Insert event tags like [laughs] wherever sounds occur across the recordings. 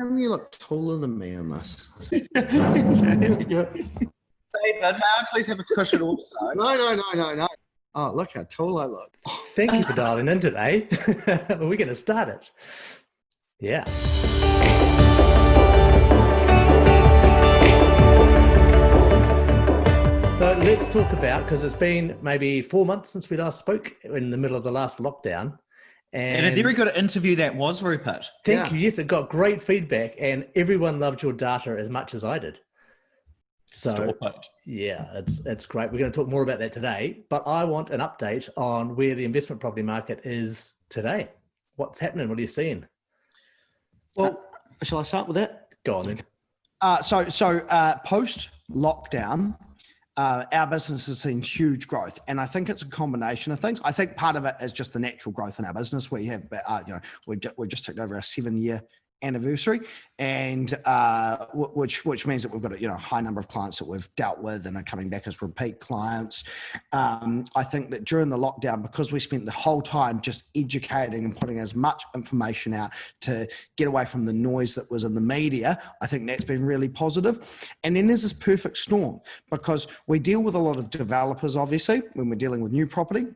come you look taller than me on this? there we go. David, now please have a cushion also. No, no, no, no, no. Oh, look how tall I look. Oh, thank you for dialing in today. [laughs] We're going to start it. Yeah. So let's talk about because it's been maybe four months since we last spoke in the middle of the last lockdown. And, a very good interview that was, Rupert. Thank Yeah. you. Yes, it got great feedback, and everyone loved your data as much as I did. So Stop it. yeah, it's it's great. We're going to talk more about that today, but I want an update on where the investment property market is today. What's happening? What are you seeing? Well, shall I start with that? Go on then. Uh, so, so uh, post lockdown, uh, our business has seen huge growth, and I think it's a combination of things. I think part of it is just the natural growth in our business. We have, uh, you know, we ju- we just took over our seven year anniversary, and uh, which which means that we've got a you know high number of clients that we've dealt with and are coming back as repeat clients. Um, I think that during the lockdown, because we spent the whole time just educating and putting as much information out to get away from the noise that was in the media, I think that's been really positive. And then there's this perfect storm because we deal with a lot of developers, obviously, when we're dealing with new property.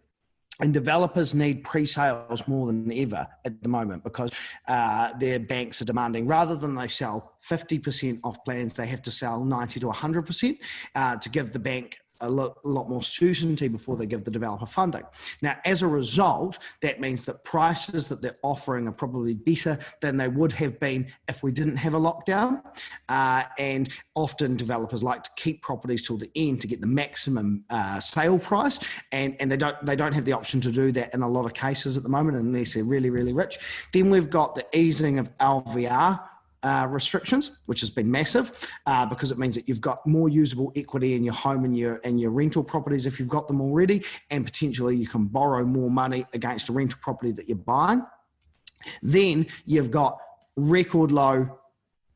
And developers need pre-sales more than ever at the moment because uh, their banks are demanding rather than they sell 50% off plans, they have to sell 90 to 100% uh, to give the bank a lot, a lot more certainty before they give the developer funding. Now, as a result, that means that prices that they're offering are probably better than they would have been if we didn't have a lockdown. Uh, and often developers like to keep properties till the end to get the maximum uh, sale price, and, and they don't they don't have the option to do that in a lot of cases at the moment unless they're really really rich. Then we've got the easing of LVR uh, restrictions, which has been massive uh, because it means that you've got more usable equity in your home and your and your rental properties if you've got them already, and potentially you can borrow more money against a rental property that you're buying. Then you've got record low,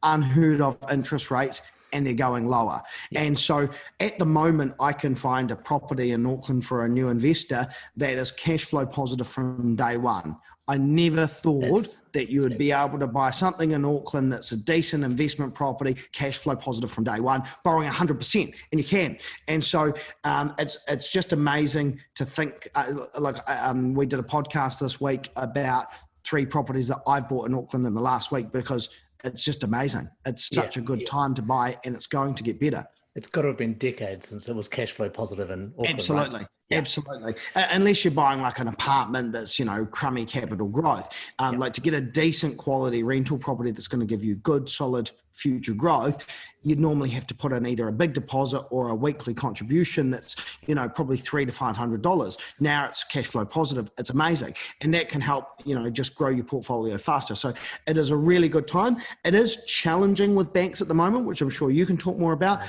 unheard of interest rates. And they're going lower. And so at the moment, I can find a property in Auckland for a new investor that is cash flow positive from day one. I never thought that you would be able to buy something in Auckland that's a decent investment property, cash flow positive from day one, borrowing 100%, and you can. And so um, it's it's just amazing to think. Uh, like um, we did a podcast this week about three properties that I've bought in Auckland in the last week because it's just amazing. It's such Yeah, a good yeah. time to buy, and it's going to get better. It's got to have been decades since it was cash flow positive in Auckland. right? Absolutely. Yeah. Absolutely. Unless you're buying like an apartment that's, you know, crummy capital growth. Um, Like to get a decent quality rental property that's going to give you good, solid future growth, you'd normally have to put in either a big deposit or a weekly contribution that's, you know, probably three to five hundred dollars. Now it's cash flow positive. It's amazing. And that can help, you know, just grow your portfolio faster. So it is a really good time. It is challenging with banks at the moment, which I'm sure you can talk more about.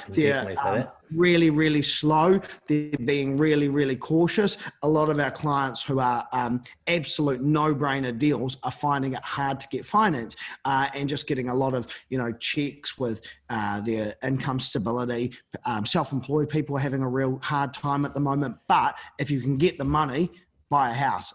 can Really, really slow. They're being really, really cautious. A lot of our clients who are um, absolute no-brainer deals are finding it hard to get finance uh, and just getting a lot of, you know, checks with uh, their income stability. Um, self-employed people are having a real hard time at the moment. But if you can get the money, buy a house.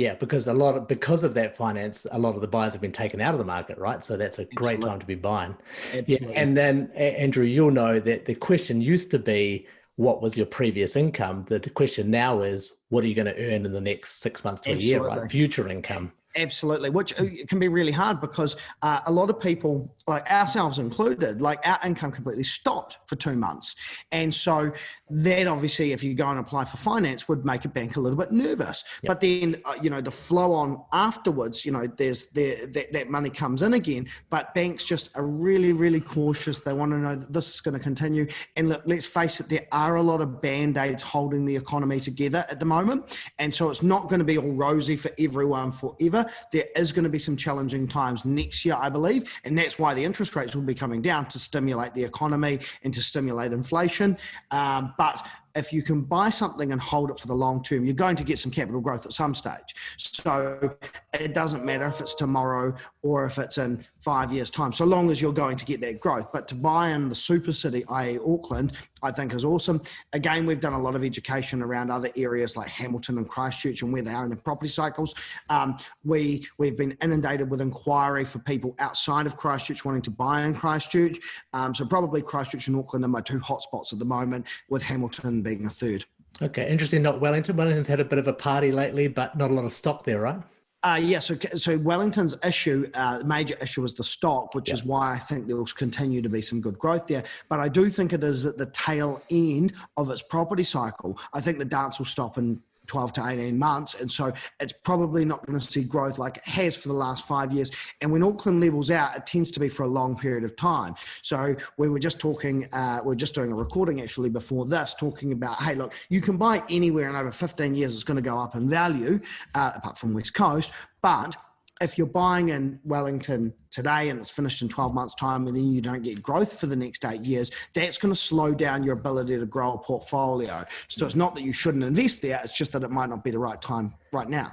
Yeah, because a lot of because of that finance, a lot of the buyers have been taken out of the market, right? So that's a great time to be buying. Absolutely. Yeah, and then Andrew, you'll know that the question used to be, "What was your previous income?" The question now is, "What are you going to earn in the next six months to a year?" Right, future income. Absolutely, which uh, can be really hard because uh, a lot of people, like ourselves included, like our income completely stopped for two months. And so that obviously, if you go and apply for finance, would make a bank a little bit nervous. But then, uh, you know, the flow on afterwards, you know, there's there, that, that money comes in again. But banks just are really, really cautious. They want to know that this is going to continue. And look, let's face it, there are a lot of band aids holding the economy together at the moment. And so it's not going to be all rosy for everyone forever. There is going to be some challenging times next year, I believe. And that's why the interest rates will be coming down to stimulate the economy and to stimulate inflation. Um, but if you can buy something and hold it for the long term, you're going to get some capital growth at some stage. So it doesn't matter if it's tomorrow or if it's in five years' time, so long as you're going to get that growth. But to buy in the super city, i.e., Auckland, I think is awesome. Again, we've done a lot of education around other areas like Hamilton and Christchurch and where they are in the property cycles. Um, we we've been inundated with inquiry for people outside of Christchurch wanting to buy in Christchurch. Um, so probably Christchurch and Auckland are my two hotspots at the moment, with Hamilton being a third. Okay, interesting. Not Wellington. Wellington's had a bit of a party lately, but not a lot of stock there, right? Uh, yeah, so, so Wellington's issue, uh, major issue is the stock, which yeah. is why I think there will continue to be some good growth there. But I do think it is at the tail end of its property cycle. I think the dance will stop in 12 to 18 months. And so it's probably not going to see growth like it has for the last five years. And when Auckland levels out, it tends to be for a long period of time. So we were just talking, uh, we are just doing a recording actually before this, talking about, hey, look, you can buy anywhere in over 15 years, it's going to go up in value, uh, apart from West Coast. But if you're buying in Wellington today and it's finished in 12 months time and then you don't get growth for the next eight years, that's going to slow down your ability to grow a portfolio. So it's not that you shouldn't invest there, it's just that it might not be the right time right now.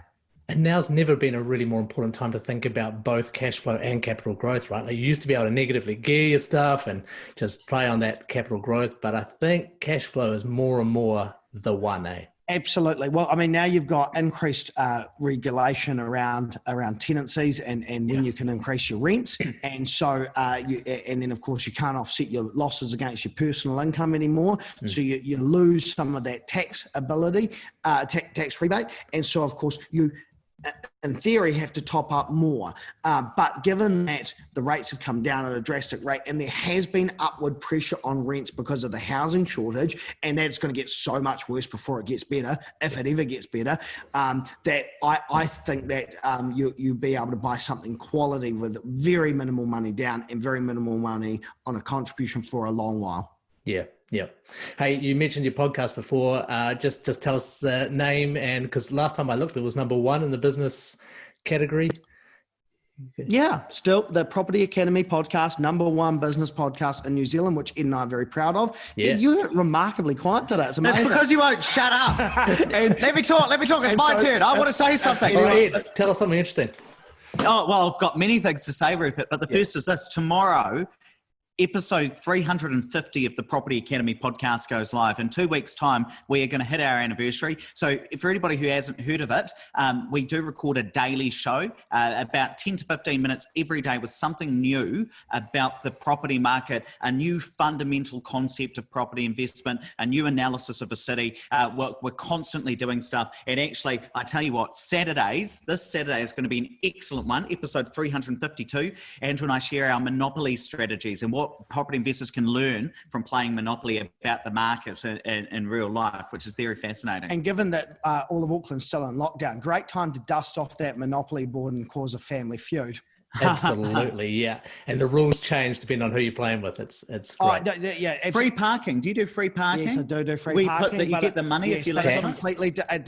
And now's never been a really more important time to think about both cash flow and capital growth, right? Like you used to be able to negatively gear your stuff and just play on that capital growth, but I think cash flow is more and more the one, eh? Absolutely. Well, I mean, now you've got increased uh, regulation around around tenancies and and when yeah. you can increase your rents, [clears throat] and so uh, you and then of course you can't offset your losses against your personal income anymore, mm. so you, you lose some of that tax ability, uh, tax, tax rebate, and so of course you in theory, have to top up more. Uh, but given that the rates have come down at a drastic rate and there has been upward pressure on rents because of the housing shortage, and that's going to get so much worse before it gets better, if it ever gets better, um, that I, I think that um, you, you'll be able to buy something quality with very minimal money down and very minimal money on a contribution for a long while. Yeah, yeah. Hey, you mentioned your podcast before. Uh, just just tell us the name and because last time I looked, it was number one in the business category. Yeah, still the Property Academy podcast, number one business podcast in New Zealand, which Ed and I are very proud of. Yeah. Ed, you're remarkably quiet today. It's amazing. That's because you won't shut up. [laughs] and, let me talk. Let me talk. It's my so, turn. I want to say something. All right, Ed, tell us something interesting. Oh, well, I've got many things to say, Rupert, but the yeah. first is this. Tomorrow, episode 350 of the Property Academy podcast goes live. In two weeks' time, we are going to hit our anniversary. So, for anybody who hasn't heard of it, um, we do record a daily show, uh, about 10 to 15 minutes every day, with something new about the property market, a new fundamental concept of property investment, a new analysis of a city. Uh, we're, we're constantly doing stuff. And actually, I tell you what, Saturdays, this Saturday is going to be an excellent one, episode 352. Andrew and I share our monopoly strategies and what what property investors can learn from playing Monopoly about the market in, in, in real life, which is very fascinating. And given that uh, all of Auckland's still in lockdown, great time to dust off that Monopoly board and cause a family feud. [laughs] Absolutely, yeah. And the rules change depending on who you're playing with. It's it's oh, great. Oh, yeah. Free parking. Do you do free parking? Yes, I do do free we parking. Put that you get the money yes, if you let it completely it,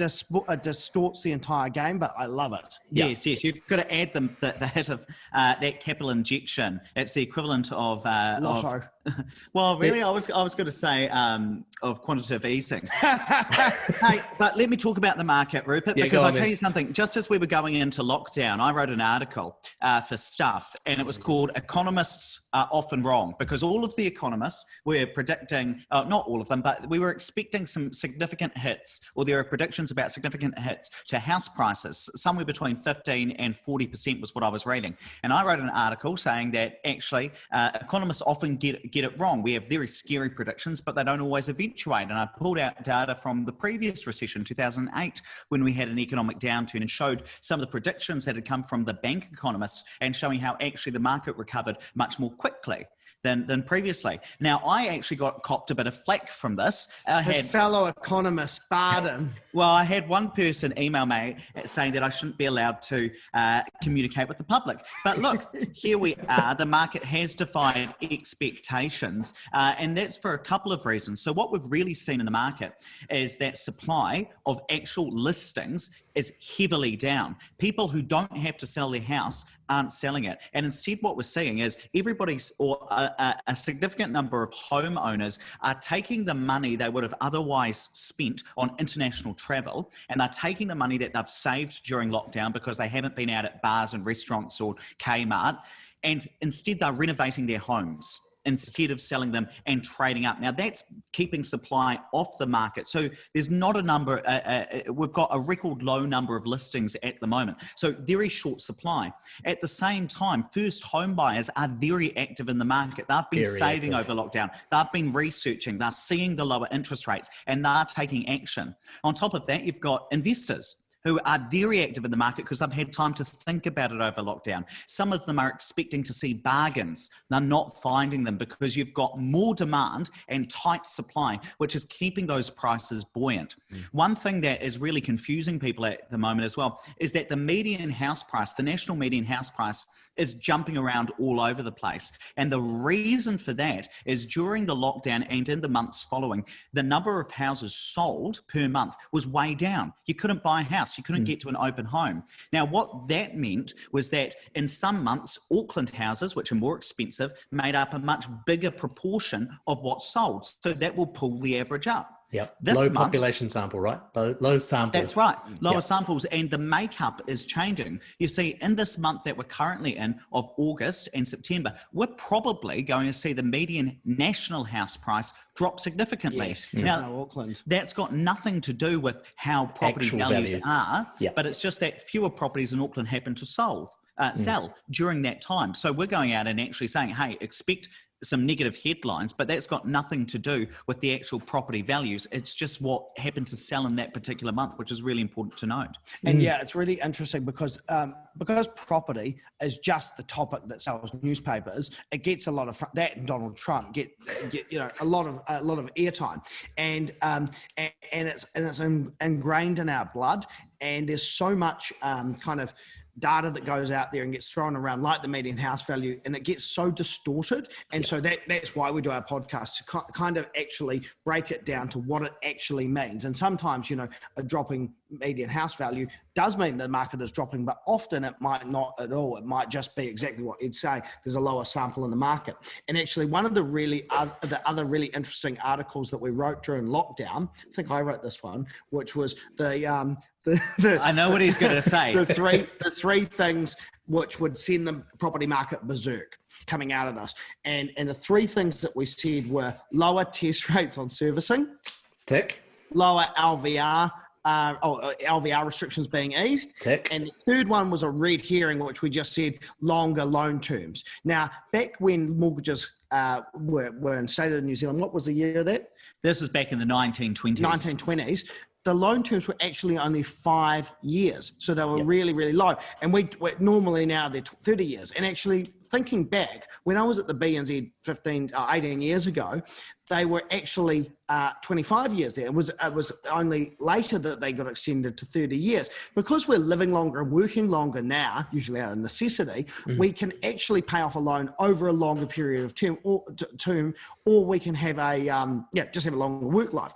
distorts the entire game, but I love it. Yes, yes. You've got to add the, the, the hit of uh, that capital injection. It's the equivalent of uh, Lotto. Of, [laughs] well, really, I was I was going to say um, of quantitative easing. [laughs] hey, but let me talk about the market, Rupert, yeah, because I'll tell you something. Just as we were going into lockdown, I wrote an article uh, for Stuff, and it was called "Economists Are Often Wrong," because all of the economists were predicting, uh, not all of them, but we were expecting some significant hits, or there are predictions about significant hits to house prices, somewhere between 15 and 40 percent was what I was reading. And I wrote an article saying that actually uh, economists often get, get get it wrong. We have very scary predictions, but they don't always eventuate. And I pulled out data from the previous recession, 2008, when we had an economic downturn and showed some of the predictions that had come from the bank economists and showing how actually the market recovered much more quickly than, than previously. Now, I actually got copped a bit of flack from this. I His had fellow economist barred [laughs] well, I had one person email me saying that I shouldn't be allowed to uh, communicate with the public. But look, [laughs] here we are. The market has defied expectations, uh, and that's for a couple of reasons. So, what we've really seen in the market is that supply of actual listings is heavily down. People who don't have to sell their house aren't selling it. And instead, what we're seeing is everybody's, or a, a, significant number of homeowners are taking the money they would have otherwise spent on international travel and they're taking the money that they've saved during lockdown because they haven't been out at bars and restaurants or Kmart and instead they're renovating their homes instead of selling them and trading up. Now that's keeping supply off the market. So there's not a number, uh, uh, uh, we've got a record low number of listings at the moment. So very short supply. At the same time, first home buyers are very active in the market. They've been very saving active. over lockdown. They've been researching, they're seeing the lower interest rates and they're taking action. On top of that, you've got investors who are very active in the market because they've had time to think about it over lockdown. Some of them are expecting to see bargains. They're not finding them because you've got more demand and tight supply, which is keeping those prices buoyant. Mm. One thing that is really confusing people at the moment as well is that the median house price, the national median house price, is jumping around all over the place. And the reason for that is during the lockdown and in the months following, the number of houses sold per month was way down. You couldn't buy a house house. You couldn't mm. get to an open home. Now, what that meant was that in some months, Auckland houses, which are more expensive, made up a much bigger proportion of what sold. So that will pull the average up. Yep. This low month, population sample, right? Low, low sample. That's right. Lower yep. samples and the makeup is changing. You see, in this month that we're currently in of August and September, we're probably going to see the median national house price drop significantly. Yes, now, no Auckland. That's got nothing to do with how property Actual values value. are, yep. but it's just that fewer properties in Auckland happen to solve. Uh, mm. sell during that time. So we're going out and actually saying, hey, expect some negative headlines, but that's got nothing to do with the actual property values. It's just what happened to sell in that particular month, which is really important to note. And mm. yeah, it's really interesting because um, because property is just the topic that sells newspapers. It gets a lot of that, and Donald Trump get, get you know a lot of a lot of airtime, and um, and, and it's and it's ingrained in our blood. And there's so much um, kind of data that goes out there and gets thrown around like the median house value and it gets so distorted. And yeah. so that that's why we do our podcast to kind of actually break it down to what it actually means. And sometimes you know a dropping median house value does mean the market is dropping but often it might not at all. It might just be exactly what you'd say. There's a lower sample in the market. And actually one of the really uh, the other really interesting articles that we wrote during lockdown i think i wrote this one which was the um the, the, I know what he's going to say. the three, the three things which would send the property market berserk coming out of this, and and the three things that we said were lower test [laughs] rates on servicing, tick, lower LVR. Uh, oh, uh, LVR restrictions being eased. Tick. And the third one was a red herring, which we just said longer loan terms. Now, back when mortgages uh, were, were instated in New Zealand, what was the year of that? This is back in the 1920s. 1920s the loan terms were actually only five years. So they were yep. really, really low. And we normally now they're 30 years. And actually thinking back, when I was at the BNZ 15, uh, 18 years ago, they were actually uh, 25 years there. It was, it was only later that they got extended to 30 years. Because we're living longer and working longer now, usually out of necessity, mm. we can actually pay off a loan over a longer period of term or, term, or we can have a, um, yeah, just have a longer work life.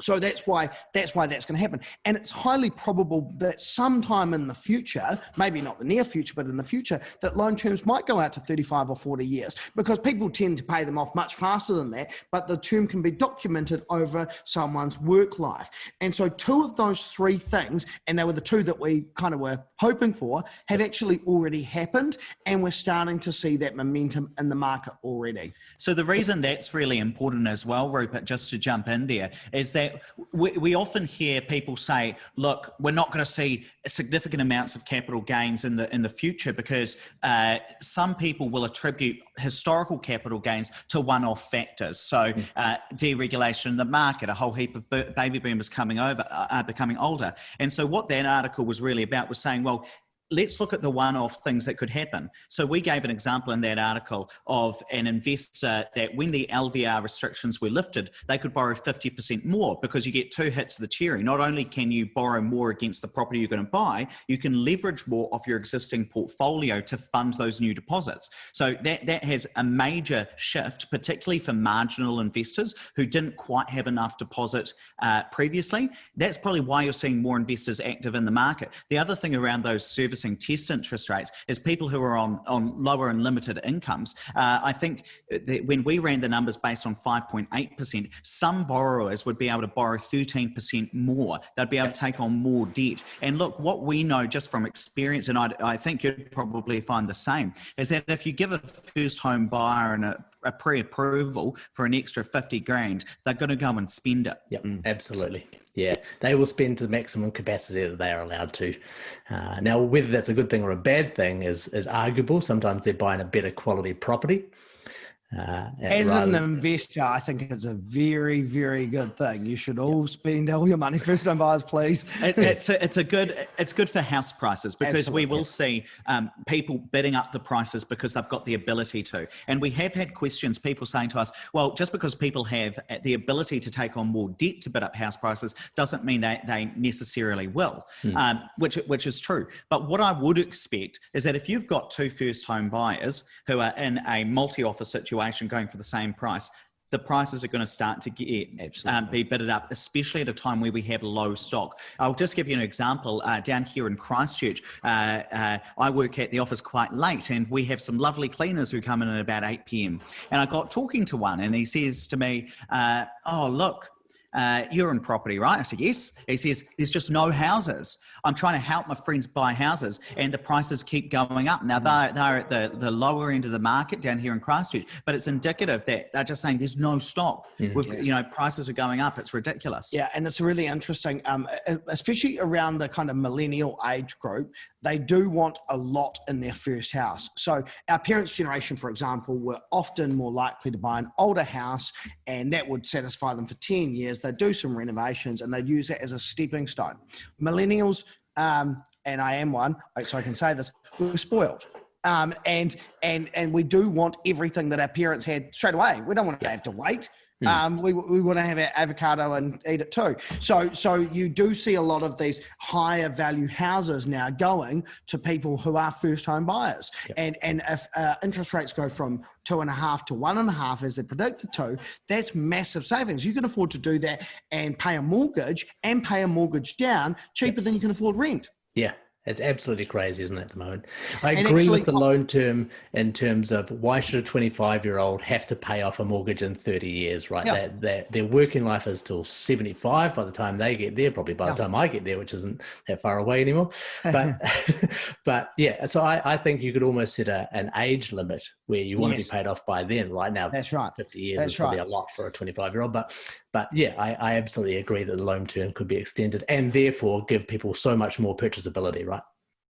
So that's why that's why that's going to happen, and it's highly probable that sometime in the future, maybe not the near future, but in the future, that loan terms might go out to 35 or 40 years because people tend to pay them off much faster than that. But the term can be documented over someone's work life, and so two of those three things, and they were the two that we kind of were hoping for, have actually already happened, and we're starting to see that momentum in the market already. So the reason that's really important as well, Rupert, just to jump in there, is that we, we often hear people say, look, we're not going to see significant amounts of capital gains in the in the future because uh, some people will attribute historical capital gains to one-off factors. So mm. uh, deregulation in the market, a whole heap of baby boomers coming over, uh, becoming older. And so what that article was really about was saying, well, let's look at the one-off things that could happen. So we gave an example in that article of an investor that when the LVR restrictions were lifted, they could borrow 50% more because you get two hits of the cherry. Not only can you borrow more against the property you're going to buy, you can leverage more off your existing portfolio to fund those new deposits. So that, that has a major shift, particularly for marginal investors who didn't quite have enough deposit uh, previously. That's probably why you're seeing more investors active in the market. The other thing around those service servicing test interest rates is people who are on, on lower and limited incomes. Uh, I think when we ran the numbers based on 5.8%, some borrowers would be able to borrow 13% more. They'd be able to take on more debt. And look, what we know just from experience, and I, I think you'd probably find the same, is that if you give a first home buyer and a a pre-approval for an extra 50 grand, they're going to go and spend it. Yep, mm. absolutely. Yeah, they will spend to the maximum capacity that they are allowed to. Uh, now, whether that's a good thing or a bad thing is is arguable. Sometimes they're buying a better quality property, uh, As an investor, I think it's a very, very good thing. You should all spend all your money [laughs] first time buyers, please. It, it's a, it's a good it's good for house prices because Absolutely. we will see um, people bidding up the prices because they've got the ability to. And we have had questions, people saying to us, "Well, just because people have the ability to take on more debt to bid up house prices doesn't mean that they necessarily will," hmm. um, which which is true. But what I would expect is that if you've got two first home buyers who are in a multi-offer situation situation going for the same price, the prices are going to start to get um, be bidded up, especially at a time where we have low stock. I'll just give you an example. Uh, down here in Christchurch, uh, uh, I work at the office quite late, and we have some lovely cleaners who come in at about 8 p.m. And I got talking to one, and he says to me, uh, "Oh, look." Uh, you're in property, right? I said, yes. He says, there's just no houses. I'm trying to help my friends buy houses and the prices keep going up. Now, they're, they're at the, the lower end of the market down here in Christchurch, but it's indicative that they're just saying there's no stock. Mm, We've, yes. You know, prices are going up. It's ridiculous. Yeah, and it's really interesting, um, especially around the kind of millennial age group they do want a lot in their first house. So our parents' generation, for example, were often more likely to buy an older house and that would satisfy them for 10 years. They'd do some renovations and they'd use it as a stepping stone. Millennials, um, and I am one, so I can say this, we're spoiled. Um, and and and we do want everything that our parents had straight away. We don't want to have to wait. Mm. Um, we, we want to have our avocado and eat it too. So, so you do see a lot of these higher value houses now going to people who are first home buyers. Yep. And, and if uh, interest rates go from two and a half to one and a half as they're predicted to, that's massive savings. You can afford to do that and pay a mortgage and pay a mortgage down cheaper yep. than you can afford rent. Yeah, it's absolutely crazy, isn't it, at the moment? I and agree actually, with the loan term in terms of why should a 25 year old have to pay off a mortgage in 30 years, right? Yeah. That, their working life is till 75 by the time they get there, probably by yeah. the time I get there, which isn't that far away anymore. But, [laughs] [laughs] but yeah, so I, I think you could almost set a, an age limit where you want yes. to be paid off by then. Right now, that's right. 50 years that's is probably a lot for a 25 year old. But but yeah, I, I absolutely agree that the loan term could be extended and therefore give people so much more purchasability, right?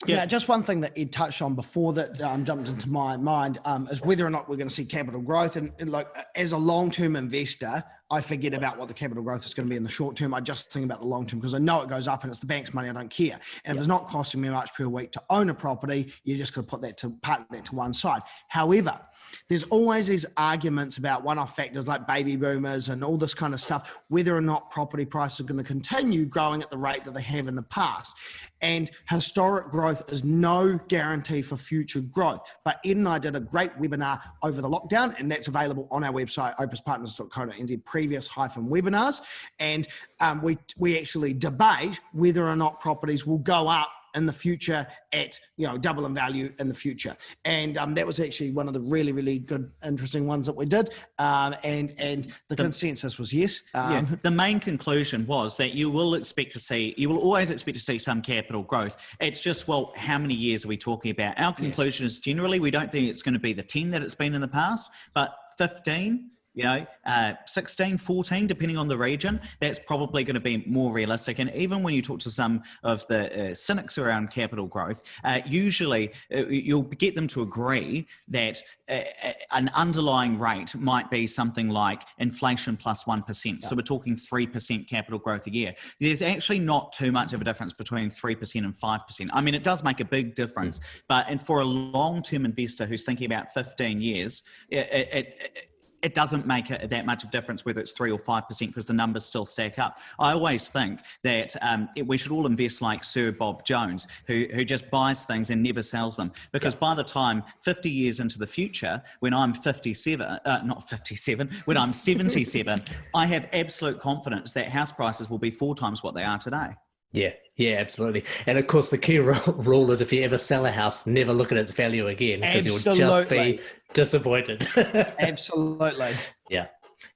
Yeah. yeah. just one thing that Ed touched on before that um, jumped into my mind um, is whether or not we're going to see capital growth. And, and like as a long-term investor, I forget about what the capital growth is going to be in the short term. I just think about the long term because I know it goes up and it's the bank's money. I don't care. And if it's not costing me much per week to own a property, you're just going to put that to park that to one side. However, there's always these arguments about one-off factors like baby boomers and all this kind of stuff, whether or not property prices are going to continue growing at the rate that they have in the past. And historic growth is no guarantee for future growth. But Ed and I did a great webinar over the lockdown, and that's available on our website, opespartners.co.nz previous hyphen webinars. And um, we, we actually debate whether or not properties will go up in the future at you know double in value in the future and um, that was actually one of the really really good interesting ones that we did um, and and the, the, consensus was yes um, yeah, the main conclusion was that you will expect to see you will always expect to see some capital growth it's just well how many years are we talking about our conclusion yes. is generally we don't think it's going to be the 10 that it's been in the past but 15 you know, uh, 16, 14, depending on the region, that's probably going to be more realistic. And even when you talk to some of the uh, cynics around capital growth, uh, usually uh, you'll get them to agree that uh, uh, an underlying rate might be something like inflation plus 1. Yeah. So we're talking 3% capital growth a year. There's actually not too much of a difference between 3% and 5%. I mean, it does make a big difference, mm. but and for a long-term investor who's thinking about 15 years, it, it, it it doesn't make a, that much of a difference whether it's three or five percent because the numbers still stack up. I always think that um, it, we should all invest like Sir Bob Jones, who who just buys things and never sells them. Because by the time 50 years into the future, when I'm 57, uh, not 57, when I'm 77, [laughs] I have absolute confidence that house prices will be four times what they are today. Yeah, yeah, absolutely. And of course, the key [laughs] rule is if you ever sell a house, never look at its value again because you'll just be disappointed. [laughs] absolutely. Yeah.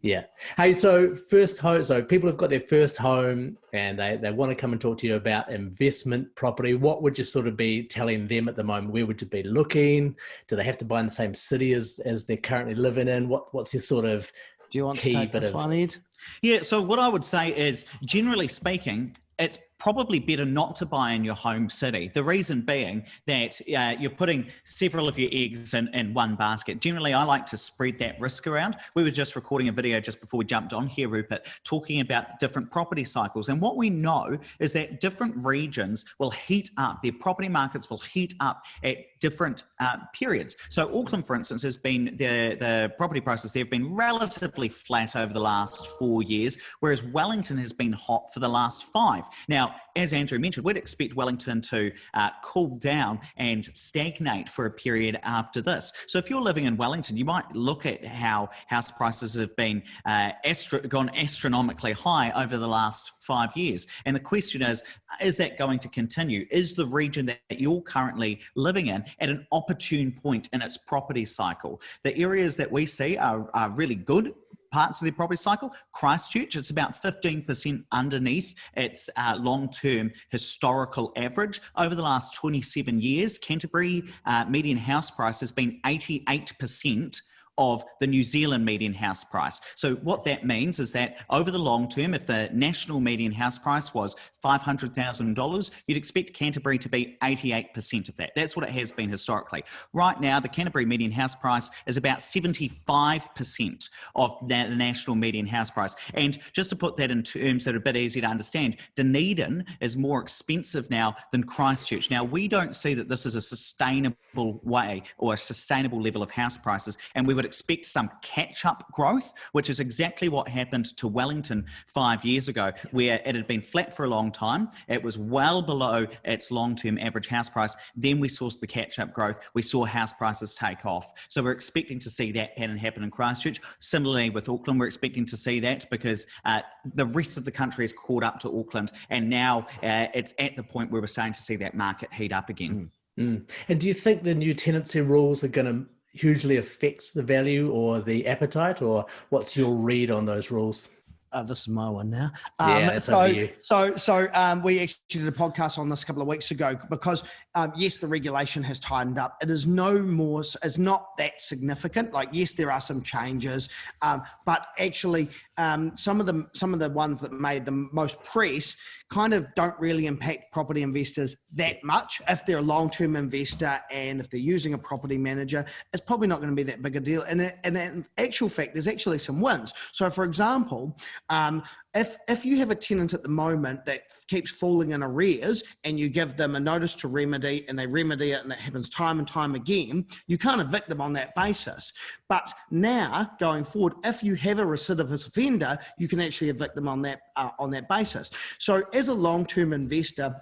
Yeah. Hey, so first home, so people have got their first home and they, they want to come and talk to you about investment property. What would you sort of be telling them at the moment? Where would you be looking? Do they have to buy in the same city as, as they're currently living in? What What's your sort of Do you want to take this of, one, Ed? Yeah. So what I would say is, generally speaking, it's probably better not to buy in your home city. The reason being that uh, you're putting several of your eggs in, in one basket. Generally, I like to spread that risk around. We were just recording a video just before we jumped on here, Rupert, talking about different property cycles. And what we know is that different regions will heat up, their property markets will heat up at different uh, periods. So Auckland, for instance, has been, the, the property prices there have been relatively flat over the last four years, whereas Wellington has been hot for the last five. Now, as Andrew mentioned, we'd expect Wellington to uh, cool down and stagnate for a period after this. So if you're living in Wellington, you might look at how house prices have been uh, astro gone astronomically high over the last five years. And the question is, is that going to continue? Is the region that you're currently living in at an opportune point in its property cycle? The areas that we see are, are really good parts of their property cycle. Christchurch, it's about 15% underneath its uh, long-term historical average. Over the last 27 years, Canterbury uh, median house price has been 88% of the New Zealand median house price. So what that means is that over the long term, if the national median house price was $500,000, you'd expect Canterbury to be 88% of that. That's what it has been historically. Right now, the Canterbury median house price is about 75% of the national median house price. And just to put that in terms that are a bit easy to understand, Dunedin is more expensive now than Christchurch. Now, we don't see that this is a sustainable way or a sustainable level of house prices, and we would expect some catch up growth, which is exactly what happened to Wellington five years ago, where it had been flat for a long time. It was well below its long term average house price. Then we saw the catch up growth. We saw house prices take off. So we're expecting to see that pattern happen in Christchurch. Similarly, with Auckland, we're expecting to see that because uh, the rest of the country has caught up to Auckland. And now uh, it's at the point where we're starting to see that market heat up again. Mm. Mm. And do you think the new tenancy rules are going to hugely affects the value or the appetite or what's your read on those rules uh, this is my one now. Um, yeah, so, so, so um, we actually did a podcast on this a couple of weeks ago because um, yes, the regulation has tightened up. It is no more, it's not that significant. Like yes, there are some changes, um, but actually, um, some of the some of the ones that made the most press kind of don't really impact property investors that much. If they're a long-term investor and if they're using a property manager, it's probably not going to be that big a deal. And, and in actual fact, there's actually some wins. So for example, um, if, if you have a tenant at the moment that keeps falling in arrears and you give them a notice to remedy and they remedy it and it happens time and time again, you can't evict them on that basis. But now going forward, if you have a recidivist offender, you can actually evict them on that, uh, on that basis. So as a long-term investor,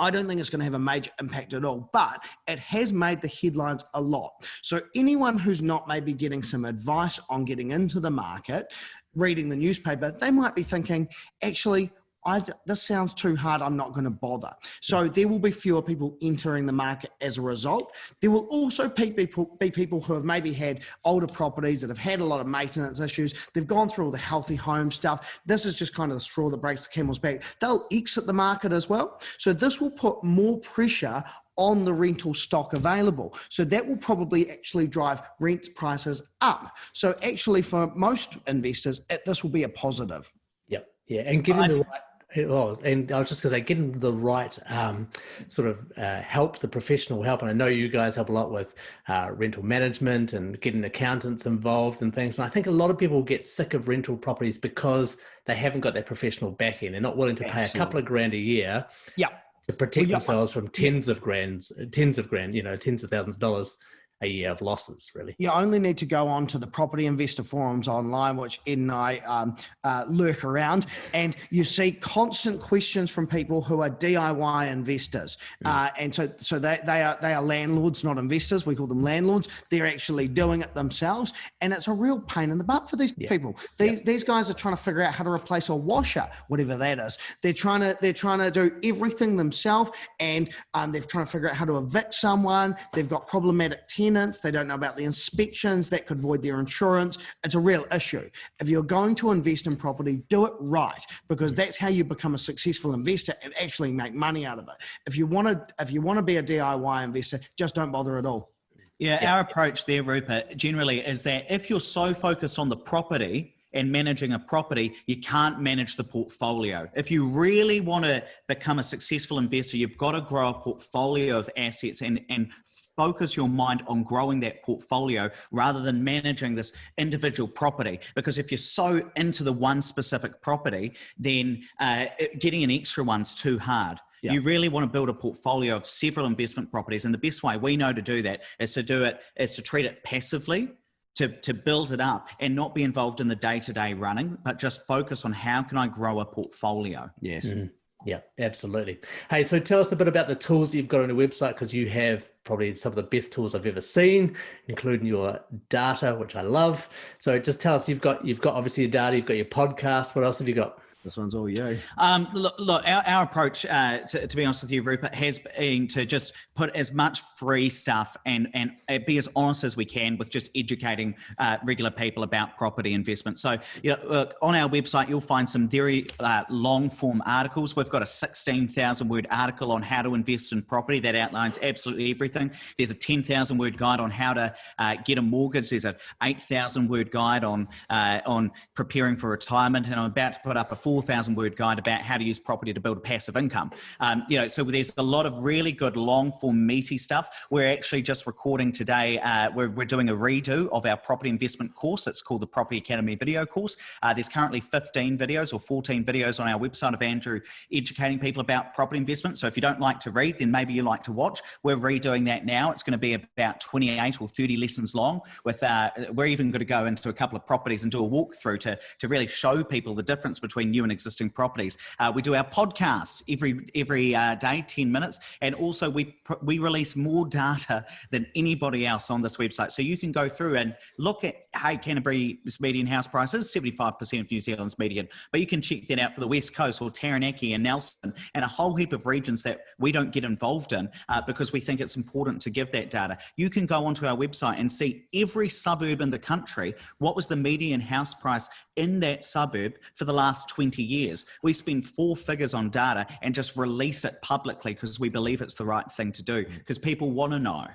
I don't think it's going to have a major impact at all, but it has made the headlines a lot. So anyone who's not maybe getting some advice on getting into the market, reading the newspaper, they might be thinking, actually, I, this sounds too hard. I'm not going to bother. So there will be fewer people entering the market as a result. There will also be people, be people who have maybe had older properties that have had a lot of maintenance issues. They've gone through all the healthy home stuff. This is just kind of the straw that breaks the camel's back. They'll exit the market as well. So this will put more pressure on the rental stock available. So that will probably actually drive rent prices up. So actually for most investors, it, this will be a positive. Yep. Yeah. And getting the right well, and I was just going to say, getting the right um, sort of uh, help, the professional help, and I know you guys help a lot with uh, rental management and getting accountants involved and things. And I think a lot of people get sick of rental properties because they haven't got that professional backing. They're not willing to pay Absolutely. a couple of grand a year. Yeah. To protect well, themselves from tens of grand, tens of grand, you know, tens of thousands of dollars a year of losses, really. You only need to go on to the property investor forums online, which Ed and I um, uh, lurk around, and you see constant questions from people who are DIY investors. Mm. Uh, and so, so they, they are they are landlords, not investors. We call them landlords. They're actually doing it themselves, and it's a real pain in the butt for these yeah. people. These yeah. these guys are trying to figure out how to replace a washer, whatever that is. They're trying to they're trying to do everything themselves, and um, they're trying to figure out how to evict someone. They've got problematic tenants. They don't know about the inspections that could void their insurance. It's a real issue. If you're going to invest in property, do it right because mm. that's how you become a successful investor and actually make money out of it. If you want to, if you want to be a DIY investor, just don't bother at all. Yeah, yeah, our approach there, Rupert, generally is that if you're so focused on the property and managing a property, you can't manage the portfolio. If you really want to become a successful investor, you've got to grow a portfolio of assets and, and focus your mind on growing that portfolio rather than managing this individual property. Because if you're so into the one specific property, then uh, getting an extra one's too hard. Yeah. You really want to build a portfolio of several investment properties. And the best way we know to do that is to do it, is to treat it passively to, to build it up and not be involved in the day-to-day -day running, but just focus on how can I grow a portfolio? Yes. Mm. Yeah, absolutely. Hey, so tell us a bit about the tools you've got on your website because you have probably some of the best tools I've ever seen, including your data, which I love. So just tell us, you've got you've got obviously your data, you've got your podcast. What else have you got? This one's all you. Um, look, look our, our approach, uh, to, to, be honest with you, Rupert, has been to just put as much free stuff and, and be as honest as we can with just educating uh, regular people about property investment. So, you know, look, on our website, you'll find some very uh, long form articles. We've got a 16,000 word article on how to invest in property that outlines absolutely everything. There's a 10,000 word guide on how to uh, get a mortgage. There's an 8,000 word guide on, uh, on preparing for retirement. And I'm about to put up a 4,000 word guide about how to use property to build a passive income. Um, you know, so there's a lot of really good long form meaty stuff. We're actually just recording today, uh, we're, we're doing a redo of our property investment course. It's called the Property Academy video course. Uh, there's currently 15 videos or 14 videos on our website of Andrew educating people about property investment. So if you don't like to read, then maybe you like to watch. We're redoing that now. It's going to be about 28 or 30 lessons long with, uh, we're even going to go into a couple of properties and do a walkthrough to, to really show people the difference between new and existing properties. Uh, we do our podcast every every uh, day, 10 minutes, and also we we release more data than anybody else on this website. So you can go through and look at hey Canterbury's median house prices, 75% of New Zealand's median, but you can check that out for the West Coast or Taranaki and Nelson and a whole heap of regions that we don't get involved in uh, because we think it's important to give that data. You can go onto our website and see every suburb in the country, what was the median house price in that suburb for the last 20 years. We spend four figures on data and just release it publicly because we believe it's the right thing to do mm. because people want to know.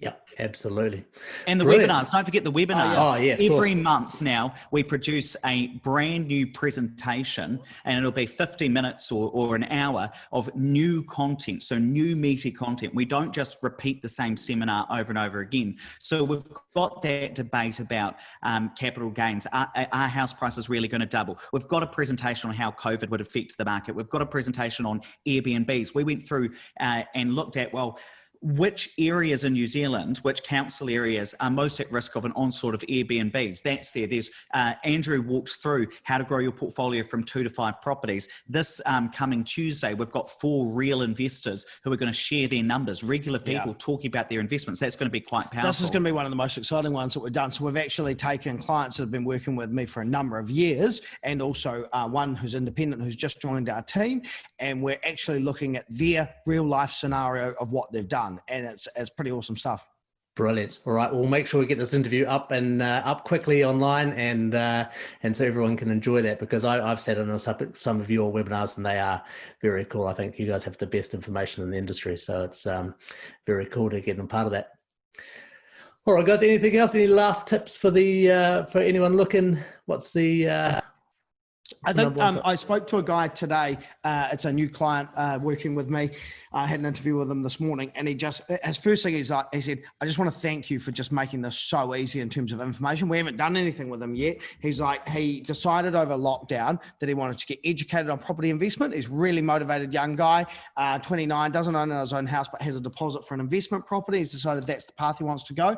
Yeah, absolutely. And the Brilliant. webinars, don't forget the webinars. Oh, yeah, Every course. month now, we produce a brand new presentation and it'll be 50 minutes or, or an hour of new content. So new meaty content. We don't just repeat the same seminar over and over again. So we've got that debate about um, capital gains. Are, are house prices really going to double? We've got a presentation on how COVID would affect the market. We've got a presentation on Airbnbs. We went through uh, and looked at, well, which areas in New Zealand, which council areas are most at risk of an onslaught of Airbnbs. That's there. There's uh, Andrew walks through how to grow your portfolio from two to five properties. This um, coming Tuesday, we've got four real investors who are going to share their numbers, regular people yeah. talking about their investments. That's going to be quite powerful. This is going to be one of the most exciting ones that we've done. So we've actually taken clients that have been working with me for a number of years and also uh, one who's independent who's just joined our team. And we're actually looking at their real life scenario of what they've done and it's it's pretty awesome stuff. Brilliant. All right, we'll make sure we get this interview up and uh, up quickly online, and uh, and so everyone can enjoy that because I, have sat some some of your webinars and they are very cool. I think you guys have the best information in the industry, so it's um, very cool to get them part of that. All right, guys. Anything else? Any last tips for the uh, for anyone looking? What's the uh, I think um, I spoke to a guy today. Uh, it's a new client uh, working with me. I had an interview with him this morning, and he just his first thing is like he said, "I just want to thank you for just making this so easy in terms of information. We haven't done anything with him yet. He's like he decided over lockdown that he wanted to get educated on property investment. He's really motivated young guy, uh, 29, doesn't own his own house, but has a deposit for an investment property. He's decided that's the path he wants to go,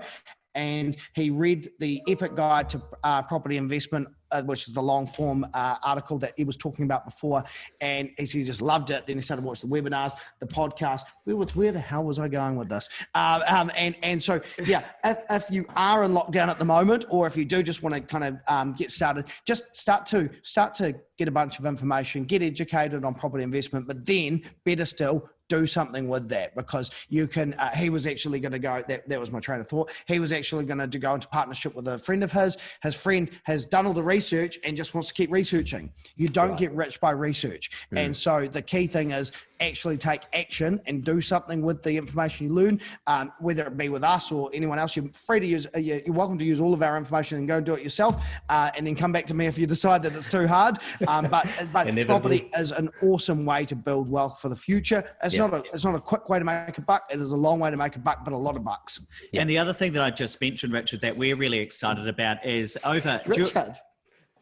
and he read the Epic Guide to uh, Property Investment, uh, which is the long form uh, article that he was talking about before. And he just loved it. Then he started watching the webinars, the podcast. Where, where the hell was I going with this? Uh, um, and, and so, yeah, if, if you are in lockdown at the moment, or if you do just want to kind of um, get started, just start to start to get a bunch of information, get educated on property investment, but then better still, do something with that because you can uh, he was actually going to go that, that was my train of thought he was actually going to go into partnership with a friend of his his friend has done all the research and just wants to keep researching you don't right. get rich by research mm. and so the key thing is actually take action and do something with the information you learn, um, whether it be with us or anyone else. You're free to use, uh, you're welcome to use all of our information and go and do it yourself, uh, and then come back to me if you decide that it's too hard. [laughs] Um, but but [laughs] property is an awesome way to build wealth for the future. It's yeah. not a it's not a quick way to make a buck. It is a long way to make a buck, but a lot of bucks. Yeah. And the other thing that I just mentioned, Richard, that we're really excited about is over. Richard.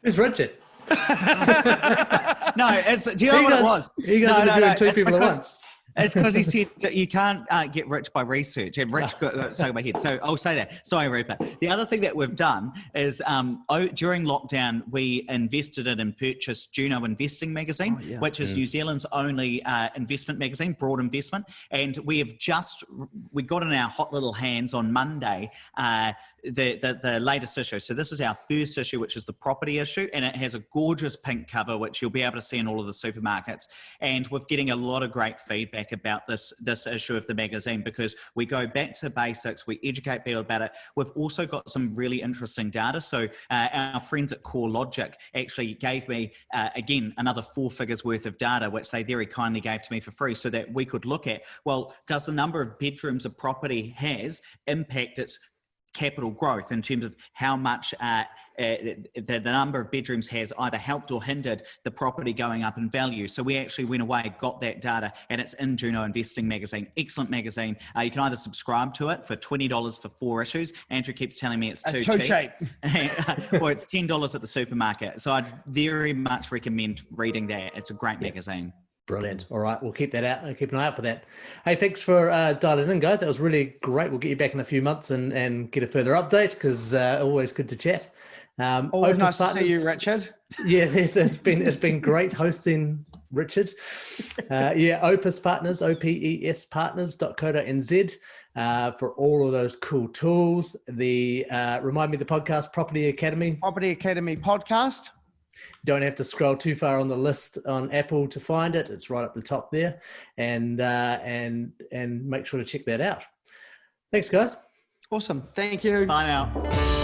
Who's Richard? [laughs] no, it's. Do you know he what does, it was? He goes no, no, no. two people at once. It's because he [laughs] said you can't uh, get rich by research, and rich got stuck in my head. So I'll say that. Sorry, Rupert. The other thing that we've done is um, oh, during lockdown, we invested in and purchased Juno Investing Magazine, oh, yeah. which is mm. New Zealand's only uh, investment magazine, broad investment. And we have just we got in our hot little hands on Monday uh, the, the, the latest issue. So this is our first issue, which is the property issue, and it has a gorgeous pink cover, which you'll be able to see in all of the supermarkets. And we're getting a lot of great feedback about this this issue of the magazine because we go back to basics, we educate people about it. We've also got some really interesting data. So uh, our friends at CoreLogic actually gave me uh, again another four figures worth of data, which they very kindly gave to me for free, so that we could look at well, does the number of bedrooms a property has impact its capital growth in terms of how much uh, uh, the, the, number of bedrooms has either helped or hindered the property going up in value. So we actually went away, got that data, and it's in Juno Investing Magazine. Excellent magazine. Uh, you can either subscribe to it for $20 for four issues. Andrew keeps telling me it's too, too cheap. cheap. [laughs] or it's $10 at the supermarket. So I'd very much recommend reading that. It's a great yeah. magazine. Brilliant. All right, we'll keep that out. I'll keep an eye out for that. Hey, thanks for uh, dialing in, guys. That was really great. We'll get you back in a few months and, and get a further update because uh, always good to chat. Um, always nice partners, to see you, Richard. [laughs] Yeah, it's, it's been it's been great hosting Richard. Uh, yeah, Opes Partners, O P E S Partners.co.nz uh, for all of those cool tools. The uh, remind me the podcast Property Academy. Property Academy podcast don't have to scroll too far on the list on Apple to find it. It's right up the top there, and uh, and and make sure to check that out. Thanks, guys. Awesome. Thank you. Bye now.